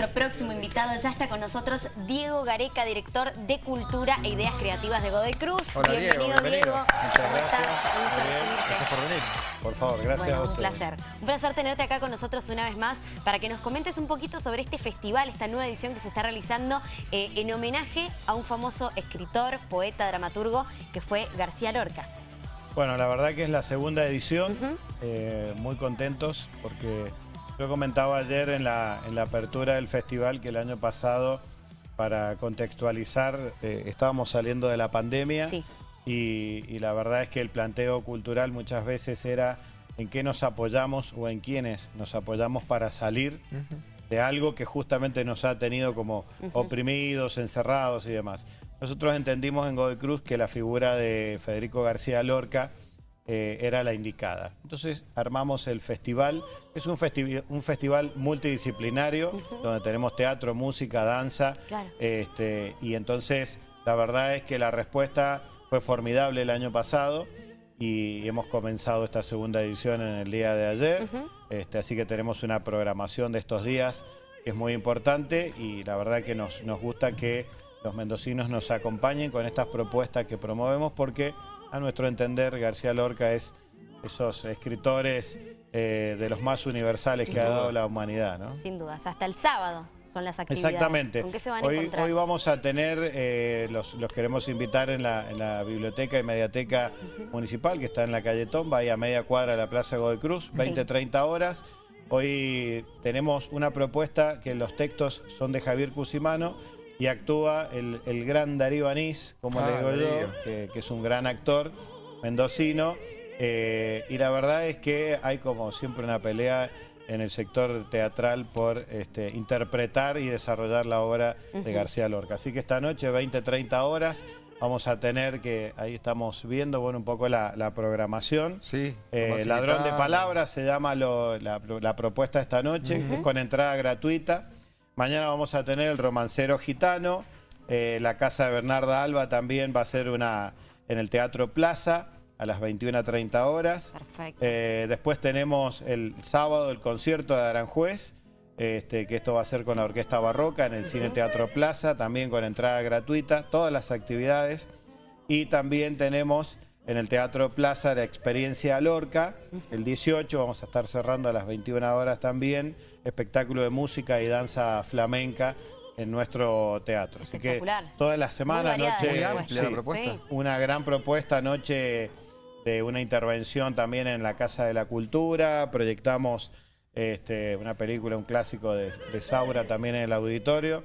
Nuestro próximo invitado ya está con nosotros Diego Gareca, director de Cultura e Ideas Creativas de Godoy Cruz. Hola, bienvenido, Diego, bienvenido. Muchas ¿Cómo gracias. estás? Un gusto Muy bien, recibirte. gracias por venir. Por favor, gracias Bueno, a un placer. Un placer tenerte acá con nosotros una vez más para que nos comentes un poquito sobre este festival, esta nueva edición que se está realizando eh, en homenaje a un famoso escritor, poeta, dramaturgo que fue García Lorca. Bueno, la verdad que es la segunda edición. Eh, muy contentos porque yo comentaba ayer en la, en la apertura del festival que el año pasado, para contextualizar, eh, estábamos saliendo de la pandemia Sí. y, y la verdad es que el planteo cultural muchas veces era en qué nos apoyamos o en quiénes nos apoyamos para salir de algo que justamente nos ha tenido como oprimidos, encerrados y demás. Nosotros entendimos en Godoy Cruz que la figura de Federico García Lorca eh, era la indicada. Entonces armamos el festival. Es un, festi- un festival multidisciplinario donde tenemos teatro, música, danza. Claro. Este, y entonces la verdad es que la respuesta fue formidable el año pasado y hemos comenzado esta segunda edición en el día de ayer. Este, así que tenemos una programación de estos días que es muy importante y la verdad que nos, nos gusta que los mendocinos nos acompañen con estas propuestas que promovemos porque a nuestro entender García Lorca es esos escritores eh, de los más universales que ha dado la humanidad. ¿no? Sin dudas. Hasta el sábado son las actividades. Exactamente. ¿Con qué se van a hoy, encontrar? hoy vamos a tener, eh, los, los queremos invitar en la, en la biblioteca y mediateca municipal, que está en la calle Tomba, ahí a media cuadra de la Plaza Godoy Cruz, 20, 30 horas. Hoy tenemos una propuesta que los textos son de Javier Cusimano y actúa el, el gran Darío Anís, como Ah, le digo yo, que, que es un gran actor mendocino. eh, y la verdad es que hay como siempre una pelea en el sector teatral por este, interpretar y desarrollar la obra de García Lorca. Así que esta noche, 20, 30 horas, vamos a tener que, ahí estamos viendo bueno, un poco la, la programación. Sí. Eh, Ladrón de. Palabras se llama lo- la, la propuesta de esta noche, es con entrada gratuita. Mañana vamos a tener el romancero gitano, eh, la casa de Bernarda Alba también va a ser una en el Teatro Plaza a las 21.30 horas. Perfecto. Eh, después tenemos el sábado el concierto de Aranjuez, este, que esto va a ser con la Orquesta Barroca en el Cine Teatro Plaza, también con entrada gratuita, todas las actividades. Y también tenemos en el Teatro Plaza la experiencia Lorca, el 18, vamos a estar cerrando a las 21 horas también, espectáculo de música y danza flamenca en nuestro teatro. Así que Espectacular. toda la semana, Muy variada noche, sí. Sí. una gran propuesta anoche de una intervención también en la Casa de la Cultura. Proyectamos este, una película, un clásico de, de Saura también en el auditorio.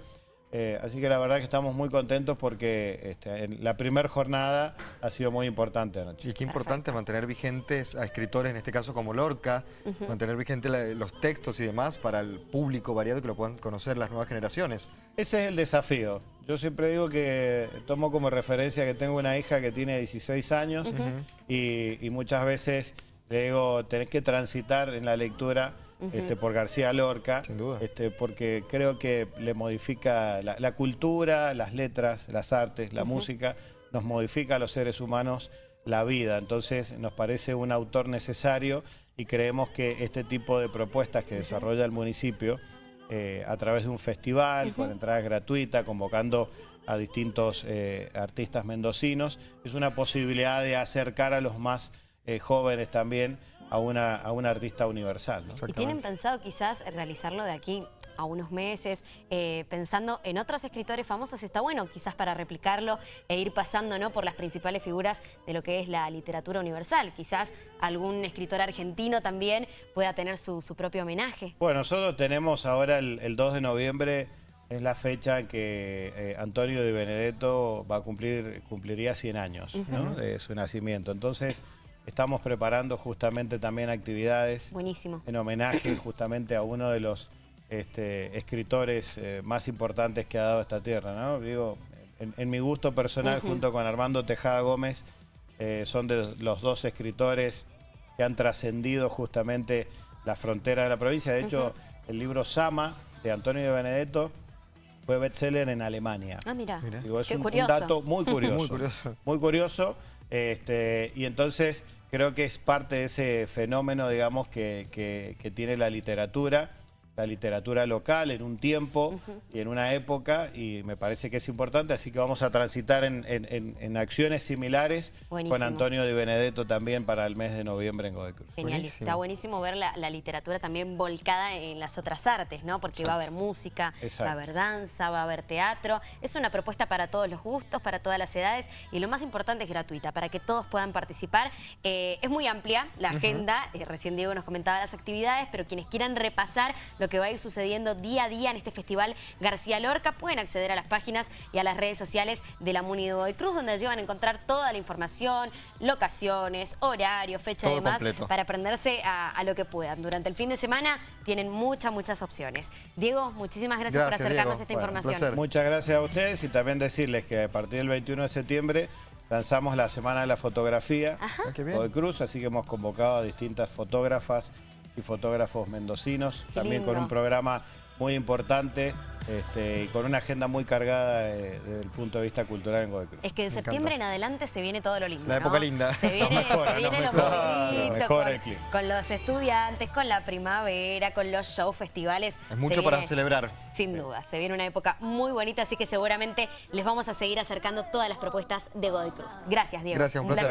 Eh, así que la verdad que estamos muy contentos porque este, en la primera jornada ha sido muy importante anoche. Y qué importante mantener vigentes a escritores, en este caso como Lorca, mantener vigentes los textos y demás para el público variado que lo puedan conocer las nuevas generaciones. Ese es el desafío. Yo siempre digo que tomo como referencia que tengo una hija que tiene 16 años y, y muchas veces le digo, tenés que transitar en la lectura este, por García Lorca, Sin duda. este, porque creo que le modifica la, la cultura, las letras, las artes, la música, nos modifica a los seres humanos la vida. Entonces nos parece un autor necesario y creemos que este tipo de propuestas que desarrolla el municipio eh, a través de un festival con entrada gratuita, convocando a distintos eh, artistas mendocinos, es una posibilidad de acercar a los más eh, jóvenes también a una, a una artista universal. ¿no? ¿Y tienen pensado quizás realizarlo de aquí a unos meses, eh, pensando en otros escritores famosos? Está bueno quizás para replicarlo e ir pasando ¿no? por las principales figuras de lo que es la literatura universal. Quizás algún escritor argentino también pueda tener su, su propio homenaje. Bueno, nosotros tenemos ahora el, el 2 de noviembre, es la fecha en que eh, Antonio de Benedetto va a cumplir, cumpliría 100 años ¿no? de su nacimiento. Entonces, estamos preparando justamente también actividades Buenísimo. en homenaje justamente a uno de los este, escritores eh, más importantes que ha dado esta tierra. ¿no? Digo, en, en mi gusto personal, junto con Armando Tejada Gómez, eh, son de los dos escritores que han trascendido justamente la frontera de la provincia. De hecho, el libro Sama, de Antonio de Benedetto, fue bestseller en Alemania. Ah, mira. Mira. Digo, es Qué un, dato muy curioso. Muy curioso. Muy curioso. Este, y entonces creo que es parte de ese fenómeno, digamos, que, que- que tiene la literatura la literatura local en un tiempo y en una época y me parece que es importante, así que vamos a transitar en, en- en- en acciones similares Buenísimo. con Antonio Di Benedetto también para el mes de noviembre en Godoy Cruz. Genial, y Buenísimo. está buenísimo ver la, la literatura también volcada en las otras artes, ¿no? Porque va a haber música, Exacto. va a haber danza, va a haber teatro. Es una propuesta para todos los gustos, para todas las edades y lo más importante es gratuita, para que todos puedan participar. Eh, es muy amplia la agenda, eh, recién Diego nos comentaba las actividades, pero quienes quieran repasar lo que va a ir sucediendo día a día en este festival García Lorca pueden acceder a las páginas y a las redes sociales de la Muni de Godoy Cruz, donde allí van a encontrar toda la información, locaciones, horario, fecha y Todo demás, completo. para aprenderse a, a lo que puedan. Durante el fin de semana tienen muchas, muchas opciones. Diego, muchísimas gracias, por acercarnos Diego. esta Bueno, información. Muchas gracias a ustedes y también decirles que a partir del 21 de septiembre lanzamos la Semana de la Fotografía Ah. Godoy Cruz, así que hemos convocado a distintas fotógrafas y fotógrafos mendocinos, Qué también con un programa muy importante este, y con una agenda muy cargada eh, desde el punto de vista cultural en Godoy Cruz. Es que de Me septiembre encanta. en adelante se viene todo lo lindo. La ¿no? época linda. Se viene, mejora, se viene lo bonito, con, el clima. con los estudiantes, con la primavera, con los shows, festivales. Es mucho para celebrar. Sin duda, se viene una época muy bonita, así que seguramente les vamos a seguir acercando todas las propuestas de Godoy Cruz. Gracias, Diego. Gracias, un placer.